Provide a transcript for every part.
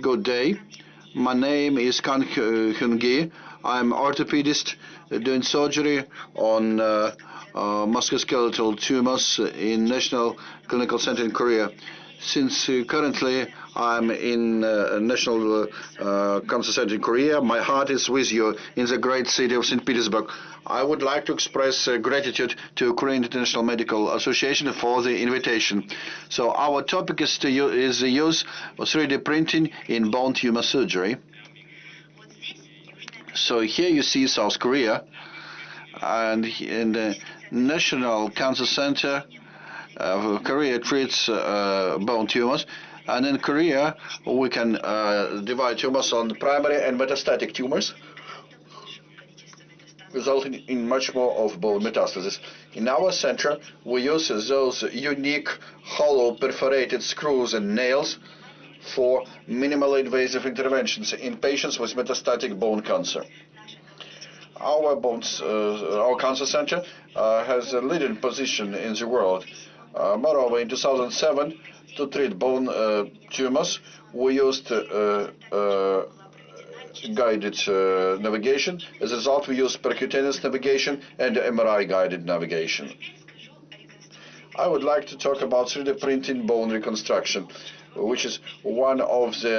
Good day. My name is Kang Hyun Guy. I'm orthopedist uh, doing surgery on uh, uh, musculoskeletal tumors in National Clinical Center in Korea. Since uh, currently I'm in uh, National uh, Cancer Center in Korea, my heart is with you in the great city of St. Petersburg. I would like to express uh, gratitude to Korean International Medical Association for the invitation. So our topic is, to is the use of 3D printing in bone tumor surgery. So here you see South Korea, and in the National Cancer Center Korea treats uh, bone tumors. And in Korea, we can uh, divide tumors on primary and metastatic tumors, resulting in much more of bone metastasis. In our center, we use those unique hollow perforated screws and nails for minimally invasive interventions in patients with metastatic bone cancer. Our bones, uh, our cancer center uh, has a leading position in the world. Uh, moreover, in 2007, to treat bone uh, tumors, we used uh, guided navigation. As a result, we used percutaneous navigation and MRI-guided navigation. I would like to talk about 3D printing bone reconstruction, which is one of the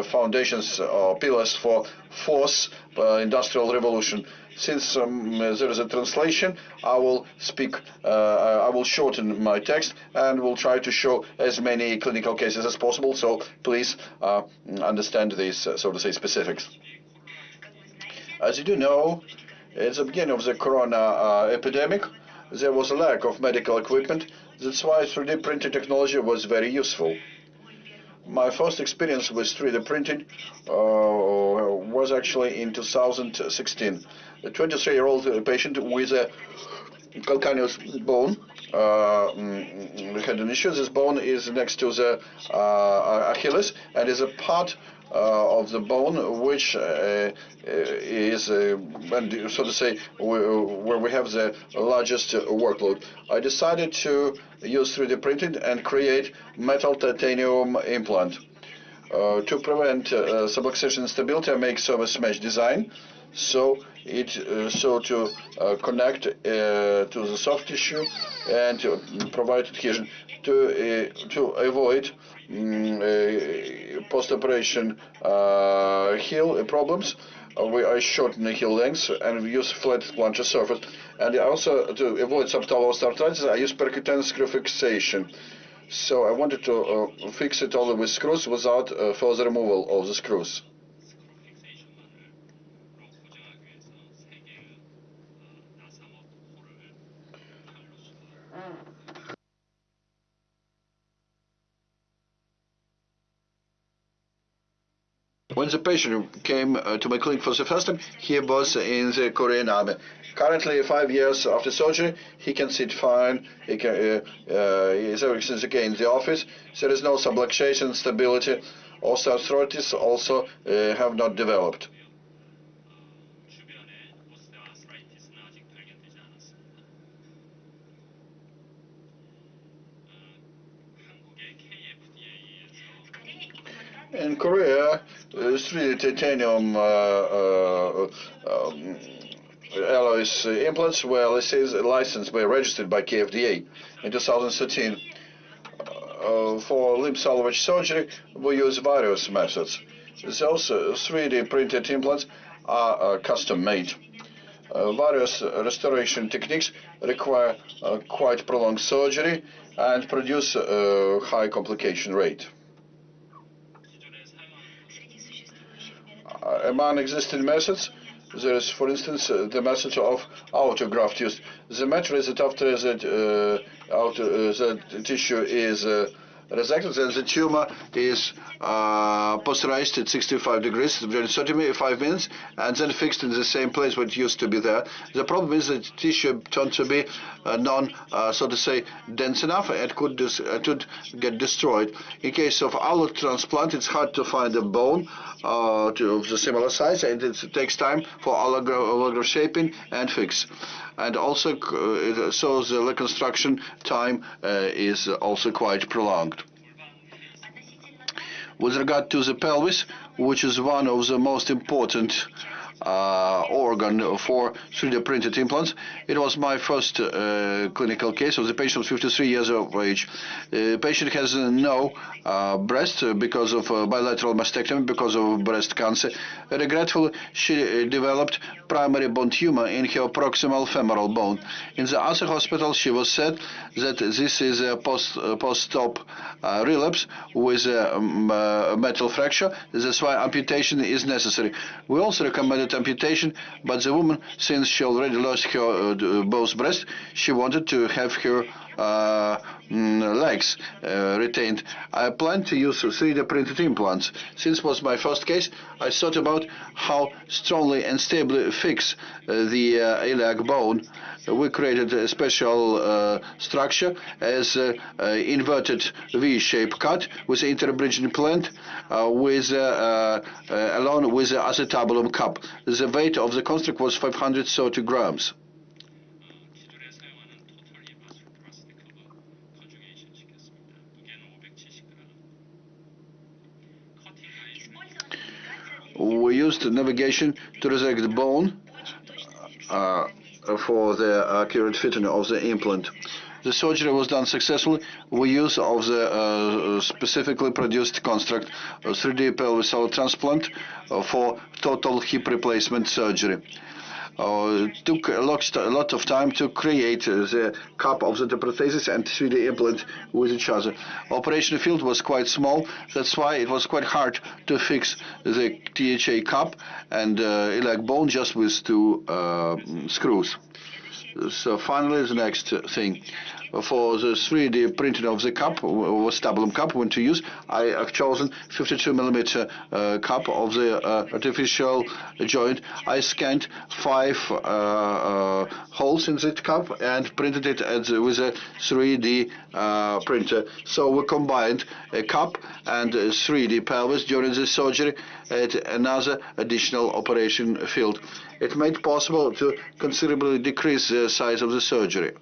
uh, foundations or pillars for fourth uh, industrial revolution. Since um, there is a translation, I will speak, uh, I will shorten my text and will try to show as many clinical cases as possible. So please uh, understand these, uh, so to say, specifics. As you do know, at the beginning of the corona uh, epidemic, there was a lack of medical equipment. That's why 3D printing technology was very useful. My first experience with 3D printing uh, was actually in 2016. A 23-year-old patient with a calcaneus bone uh, mm, had an issue. This bone is next to the uh, Achilles and is a part uh, of the bone which uh, is, uh, so to say, where we have the largest workload. I decided to use 3D printing and create metal titanium implant. Uh, to prevent uh, subluxation instability, I make service mesh design. So it uh, so to uh, connect uh, to the soft tissue and to provide adhesion to uh, to avoid um, post-operation heel problems. we I shorten the heel length and we use flat plantar surface. And also to avoid subtalar osteoarthritis, I use percutaneous screw fixation. So I wanted to fix it all with screws without further removal of the screws. When the patient came uh, to my clinic for the first time, he was in the Korean army. Currently, five years after surgery, he can sit fine. He can, uh, uh, he's everything's okay in the office. There is no subluxation, stability. Osteoarthritis also uh, have not developed. in Korea, uh, three titanium uh, uh, um, alloys uh, implants were licensed, by registered by KFDA in 2013. Uh, for limb salvage surgery, we use various methods. Those uh, 3D printed implants are uh, custom made. Uh, various restoration techniques require uh, quite prolonged surgery and produce a high complication rate. Among existing methods, there is, for instance, uh, the method of autograft use. The matter is that after the, uh, uh, tissue is uh, resected, then the tumor is uh, pasteurized at 65 degrees during 35 minutes, and then fixed in the same place where it used to be there. The problem is that tissue turned to be uh, non, uh, so to say, dense enough, and could could get destroyed. In case of allo transplant, it's hard to find a bone uh, to, of the similar size, and it takes time for allograft shaping and fix. And also, uh, so the reconstruction time uh, is also quite prolonged. With regard to the pelvis, which is one of the most important uh, organ for 3D printed implants. It was my first uh, clinical case. of the patient was 53 years of age. The patient has uh, no uh, breast because of uh, bilateral mastectomy because of breast cancer. Regretfully, she uh, developed primary bone tumor in her proximal femoral bone. In the other hospital, she was said that this is a post uh, post-op uh, relapse with a um, uh, metal fracture. That's why amputation is necessary. We also recommended amputation, but the woman, since she already lost her uh, both breasts, she wanted to have her uh, legs uh, retained. I plan to use 3D printed implants. Since was my first case, I thought about how strongly and stably fix uh, the uh, iliac bone. We created a special uh, structure as uh, uh, inverted V-shaped cut with interbridge implant uh, with uh, uh, uh, along with acetabulum cup. The weight of the construct was 530 grams. Used navigation to resect the bone uh, for the accurate fitting of the implant. The surgery was done successfully with use of the uh, specifically produced construct, a 3D pelvic cell transplant uh, for total hip replacement surgery. Uh, took a lot, a lot of time to create uh, the cup of the prosthesis and 3D implant with each other. Operation field was quite small, that's why it was quite hard to fix the THA cup and uh, iliac bone just with two uh, screws. So finally, the next thing. For the 3D printing of the cup, acetabulum cup, when to use, I have chosen 52 millimeter uh, cup of the uh, artificial joint. I scanned five uh, uh, holes in that cup and printed it the, with a 3D uh, printer. So we combined a cup and a 3D pelvis during the surgery at another additional operation field. It made possible to considerably decrease the size of the surgery.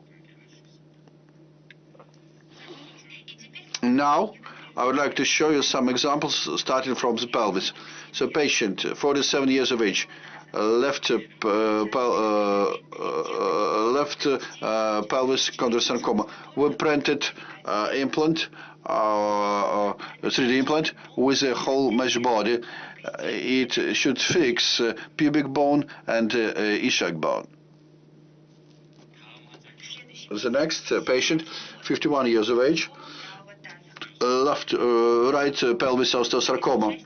Now, I would like to show you some examples starting from the pelvis. So, patient, 47 years of age, uh, left uh, pel- uh, uh, left uh, pelvis chondrosarcoma. We printed uh, implant, uh, uh, 3D implant with a whole mesh body. Uh, it should fix uh, pubic bone and uh, uh, ischiac bone. The next uh, patient, 51 years of age, left right pelvis osteosarcoma.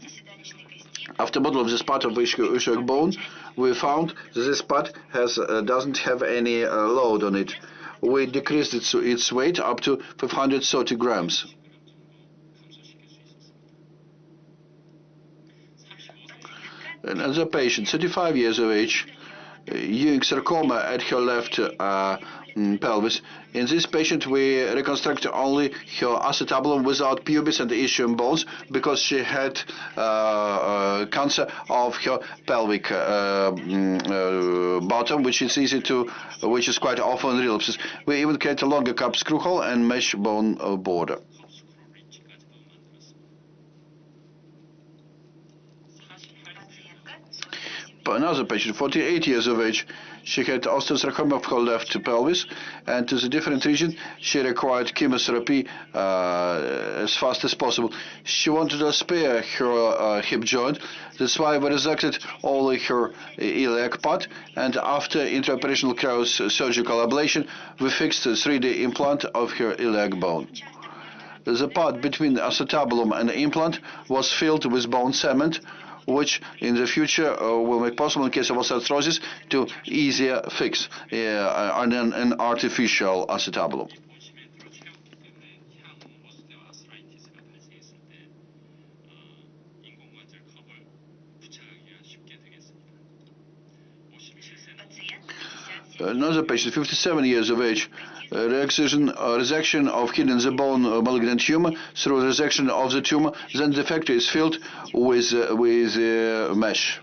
After model of this part of ischiac bone, we found this part has doesn't have any load on it. We decreased its, its weight up to 530 grams. Another patient, 35 years of age, Ewing sarcoma at her left uh, pelvis. In this patient, we reconstruct only her acetabulum without pubis and ischium bones because she had uh, uh, cancer of her pelvic uh, mm, uh, bottom, which is easy to, which is quite often relapses. We even create a longer cup screw hole and mesh bone uh, border. Another patient, 48 years of age. She had osteosarcoma of her left pelvis, and to the different region, she required chemotherapy uh, as fast as possible. She wanted to spare her uh, hip joint. That's why we resected only her iliac part, and after intraoperational cryo surgical ablation, we fixed a 3D implant of her iliac bone. The part between the acetabulum and the implant was filled with bone cement, which in the future uh, will make possible in case of osteoarthritis to easier fix uh, an artificial acetabulum. another patient, 57 years of age, resection, resection of hidden the bone uh, malignant tumor through resection of the tumor, then the factory is filled with, uh, with uh, mesh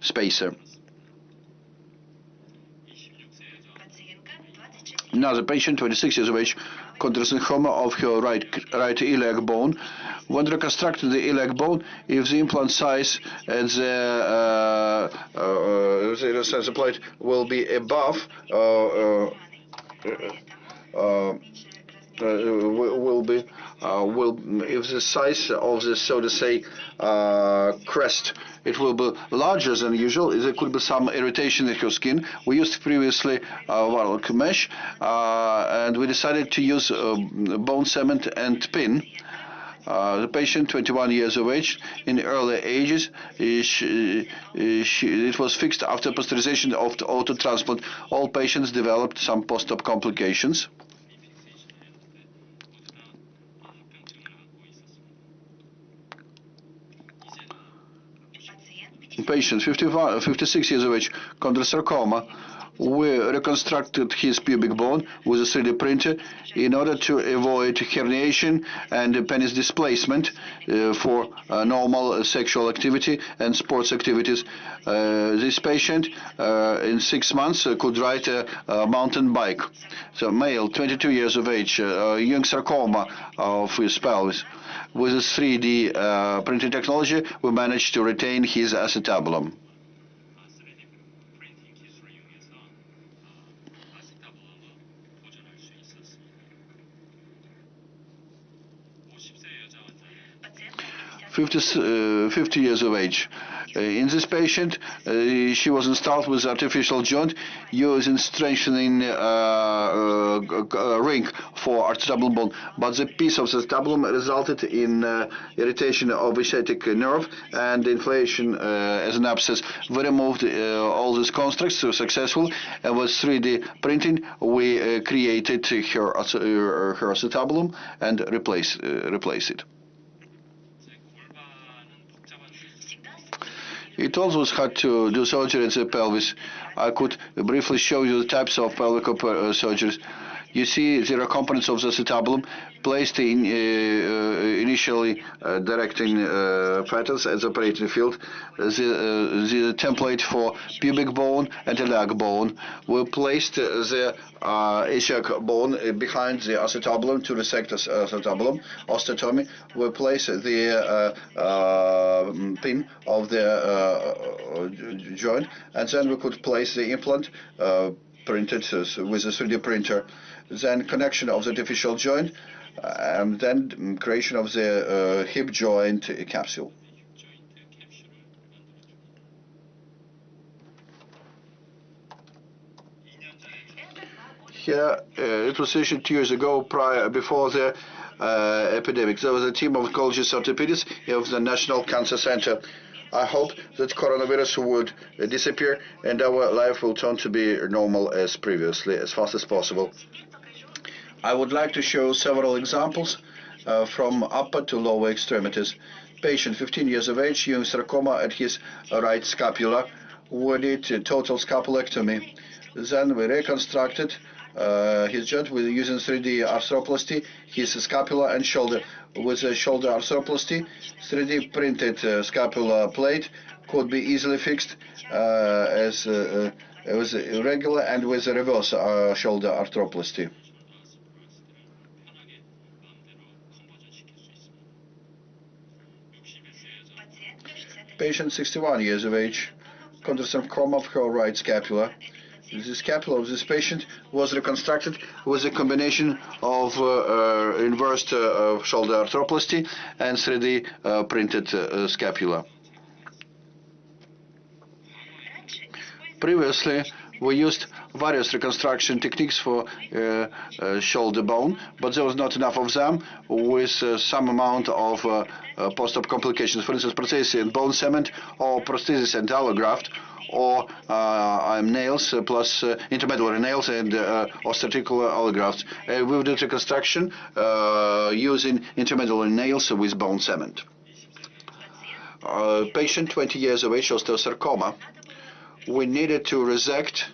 spacer. Now the patient, 26 years of age, chondrosarcoma of her right, right iliac bone. When reconstruct the iliac bone, if the implant size and the, uh, uh, the plate will be above uh, uh, will will be uh, will if the size of the so to say uh, crest it will be larger than usual. There could be some irritation in your skin. We used previously uh, Varroc mesh, uh, and we decided to use uh, bone cement and pin. Uh, the patient, 21 years of age, in the early ages, uh, she, uh, she, it was fixed after pasteurization of the auto transplant. All patients developed some post-op complications. Patient, 55, 56 years of age, chondrosarcoma. We reconstructed his pubic bone with a 3D printer in order to avoid herniation and penis displacement uh, for uh, normal sexual activity and sports activities. Uh, this patient, uh, in six months, uh, could ride a, a mountain bike. So, male, 22 years of age, uh, Ewing sarcoma of his pelvis with this 3D uh, printing technology, we managed to retain his acetabulum. Fifty, uh, 50 years of age. Uh, in this patient, uh, she was installed with artificial joint using strengthening uh, uh uh, ring for acetabulum bone, but the piece of the acetabulum resulted in uh, irritation eh, of sciatic eh, nerve and inflation as an abscess. We removed all these constructs so successful, and with 3D printing, we created her, her acetabulum and replace replace it. It always had to do surgery in the pelvis. I could briefly show you the types of pelvic surgeries. You see, there are components of the acetabulum placed in uh, uh, initially uh, directing patterns at the operating field. The, the template for pubic bone and the leg bone we placed the uh, bone behind the acetabulum to resect the acetabulum. Osteotomy. We place the uh, uh, pin of the uh, joint, and then we could place the implant printed with a 3D printer. Then connection of the artificial joint, and then creation of the uh, hip joint capsule. here. Uh, it was issued two years ago, prior before the uh, epidemic. There was a team of oncologists orthopedists of the National Cancer Center. I hope that coronavirus would uh, disappear and our life will turn to be normal as previously, as fast as possible. I would like to show several examples uh, from upper to lower extremities. Patient, 15 years of age, Ewing sarcoma at his right scapula. We did a total scapulectomy. Then we reconstructed uh, his joint with using 3D arthroplasty, his scapula and shoulder with a shoulder arthroplasty, 3D printed uh, scapula plate could be easily fixed uh, as uh, uh it was irregular and with a reverse uh, shoulder arthroplasty. Patient 61 years of age, condition of of her right scapula, the scapula of this patient was reconstructed with a combination of uh, uh, inverse uh, shoulder arthroplasty and 3D uh, printed scapula. Previously, we used various reconstruction techniques for uh, uh, shoulder bone, but there was not enough of them with uh, some amount of post-op complications. For instance, prosthesis and bone cement, or prosthesis and allograft, or uh, um, nails uh, plus uh, intramedullary nails and uh, osteoarticular allografts. Uh, we did reconstruction uh, using intramedullary nails with bone cement. Uh, patient 20 years of age, osteosarcoma. We needed to resect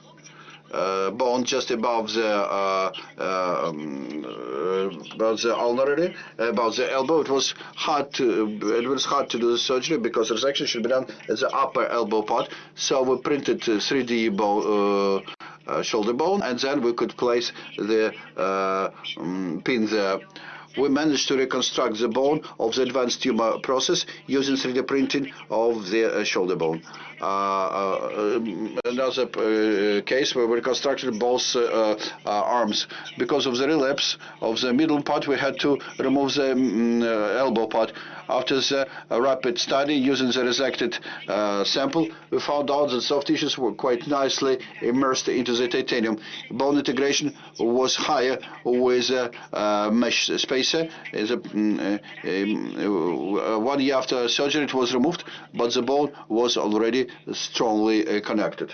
uh, bone just above the uh, um, uh, about the ulnar, about the elbow. It was hard to it was hard to do the surgery because the resection should be done at the upper elbow part. So we printed uh, 3D bo- uh, shoulder bone, and then we could place the uh, um, pin there. We managed to reconstruct the bone of the advanced tumor process using 3D printing of the uh, shoulder bone. Another case where we reconstructed both uh, uh, arms. Because of the relapse of the middle part, we had to remove the mm, uh, elbow part. After the rapid study using the resected sample, we found out that soft tissues were quite nicely immersed into the titanium. Bone integration was higher with a mesh spacer. Mm, um, one year after surgery, it was removed, but the bone was already strongly uh, connected.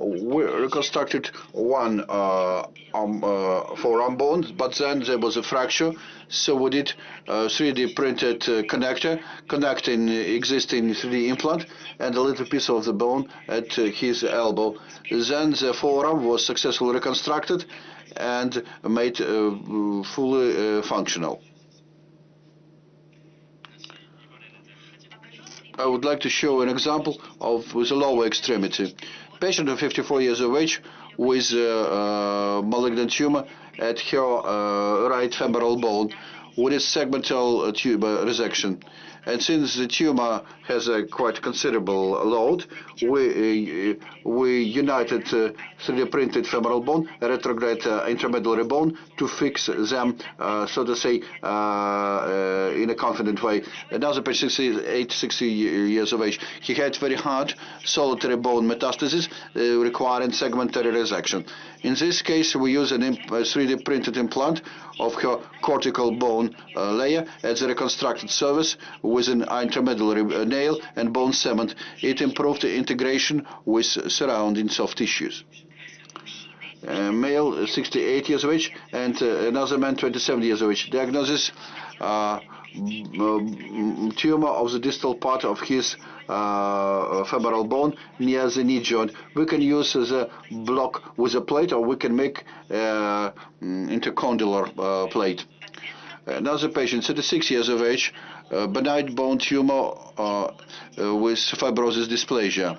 We reconstructed one uh, arm, uh, forearm bone, but then there was a fracture, so we did a 3D printed uh, connector connecting existing 3D implant and a little piece of the bone at uh, his elbow. Then the forearm was successfully reconstructed and made uh, fully uh, functional. I would like to show an example of with a lower extremity. Patient of 54 years of age with uh, uh, malignant tumor at her uh, right femoral bone with a segmental uh, tumor resection. And since the tumor has a quite considerable load, we uh, we united uh, 3D printed femoral bone, retrograde uh, intramedullary bone to fix them, uh, so to say, uh, uh, in a confident way. Another patient, 68, 60 years of age, he had very hard solitary bone metastasis uh, requiring segmentary resection. In this case, we use a 3D printed implant of her cortical bone uh, layer as a reconstructed surface with an intramedullary uh, nail and bone cement. It improved the integration with surrounding soft tissues. Uh, male, uh, 68 years of age, and uh, another man, 27 years of age. Diagnosis: uh, tumor of the distal part of his uh, femoral bone near the knee joint. We can use the block with a plate, or we can make uh, intercondylar uh, plate. Another patient, 36 years of age, uh, benign bone tumor uh, uh, with fibrous dysplasia.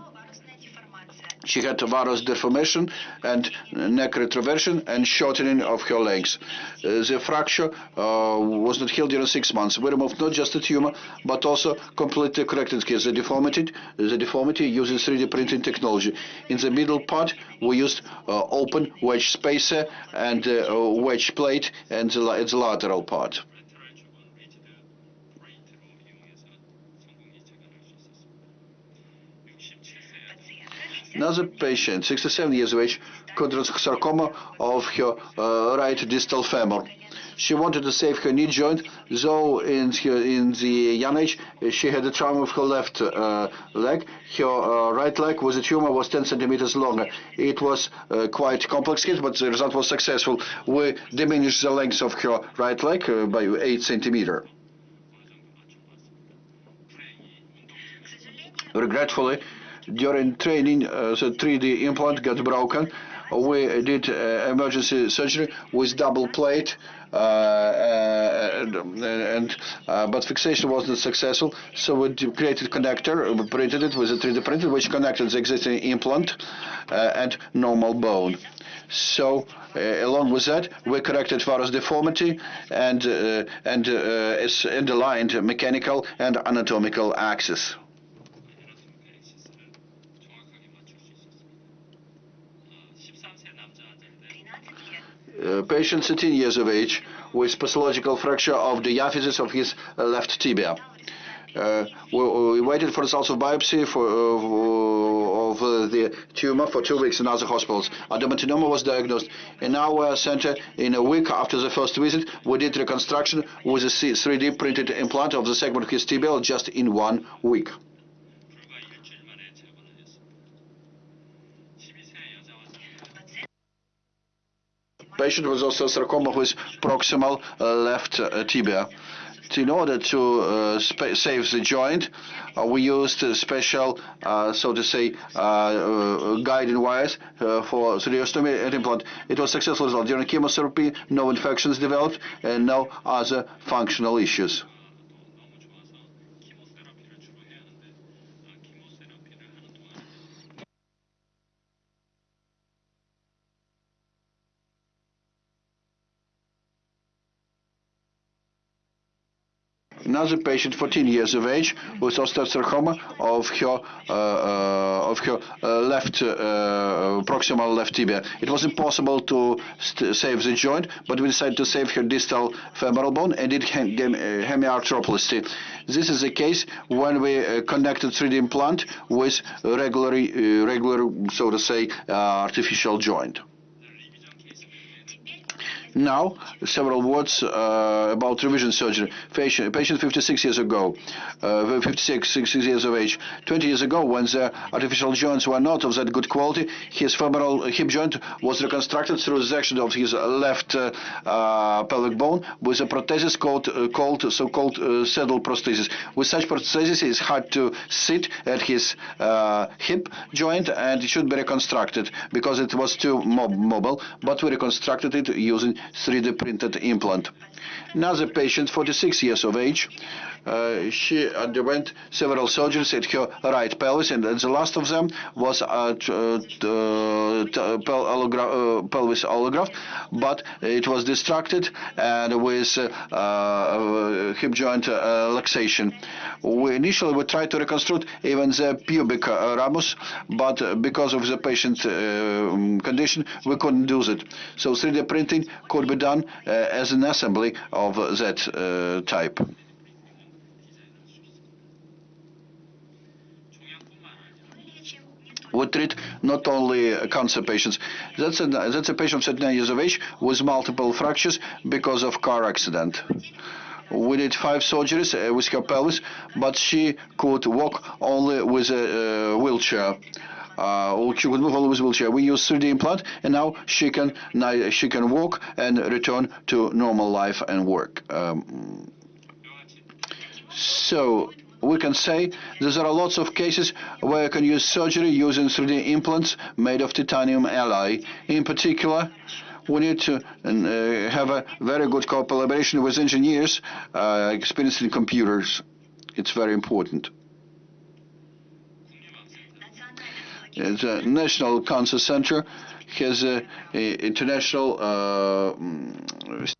She had varus deformation and neck retroversion and shortening of her legs. Uh, the fracture uh, was not healed during six months. We removed not just the tumor, but also completely corrected the deformity, the deformity using 3D printing technology. In the middle part, we used uh, open wedge spacer and uh, wedge plate and the, the lateral part. Another patient, 67 years of age, chondrosarcoma of her uh, right distal femur. She wanted to save her knee joint, though in, her, in the young age she had a trauma of her left uh, leg. Her uh, right leg with a tumor was 10 centimeters longer. It was uh, quite complex case, but the result was successful. We diminished the length of her right leg uh, by 8 centimeter. Regretfully, during training, uh, the 3D implant got broken. We did uh, emergency surgery with double plate, uh, and, and but fixation wasn't successful. So we created connector, we printed it with a 3D printer, which connected the existing implant and normal bone. So, uh, along with that, we corrected varus deformity and uh, and uh, aligned mechanical and anatomical axis. Patient 13 years of age with pathological fracture of the diaphysis of his uh, left tibia. Uh, we, waited for results of biopsy for, uh, of uh, the tumor for two weeks in other hospitals. Adenocarcinoma was diagnosed. In our center, in a week after the first visit, we did reconstruction with a 3D printed implant of the segment of his tibia just in one week. Patient was also sarcoma with proximal uh, left uh, tibia. In order to uh, save the joint, we used special, so to say, guiding wires for and implant. It was successful result. During chemotherapy, no infections developed and no other functional issues. Another patient, 14 years of age, with osteosarcoma of her uh, uh, of her uh, left uh, proximal left tibia. It was impossible to save the joint, but we decided to save her distal femoral bone and did hem- hem- hemiarthroplasty. This is the case when we connected 3D implant with regular, regular, so to say, artificial joint. Now, several words uh, about revision surgery. Patient, patient 56 years ago, uh, 56 six years of age. 20 years ago, when the artificial joints were not of that good quality, his femoral hip joint was reconstructed through the section of his left uh, uh, pelvic bone with a prosthesis called, uh, called so-called uh, saddle prosthesis. With such prosthesis, it's hard to sit at his hip joint, and it should be reconstructed because it was too mob mobile. But we reconstructed it using 3D printed implant. Another patient, 46 years of age, uh, she underwent several surgeries at her right pelvis, and the last of them was a uh, uh, t- pel- allogra- uh, pelvis allograft, but it was distracted and with uh, uh, hip joint uh, luxation. We initially we tried to reconstruct even the pubic uh, ramus, but uh, because of the patient uh, condition, we couldn't do that. So 3D printing could be done uh, as an assembly of that type. we treat not only cancer patients. That's a, that's a patient of 39 years of age with multiple fractures because of car accident. We did five surgeries uh, with her pelvis, but she could walk only with a uh, wheelchair uh, she could move all wheelchair. We use 3D implant, and now she can now she can walk and return to normal life and work. Um, so we can say there are lots of cases where you can use surgery using 3D implants made of titanium alloy. In particular, we need to uh, have a very good collaboration with engineers uh, experienced in computers. It's very important. The National Cancer Center has a, a international uh, mm,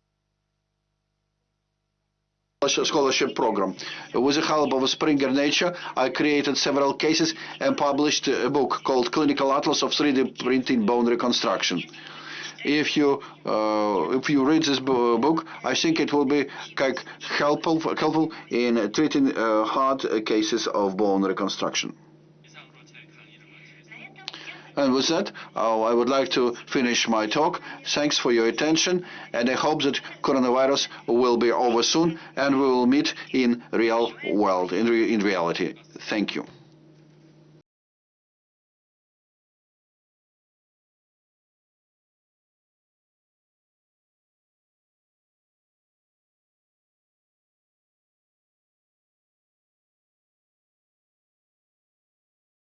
scholarship program. With the help of Springer Nature, I created several cases and published a book called Clinical Atlas of 3D Printing Bone Reconstruction. If you uh, if you read this book, I think it will be helpful helpful in treating uh, hard cases of bone reconstruction. And with that, uh, I would like to finish my talk. Thanks for your attention, and I hope that coronavirus will be over soon, and we will meet in real world, in, re- in reality. Thank you.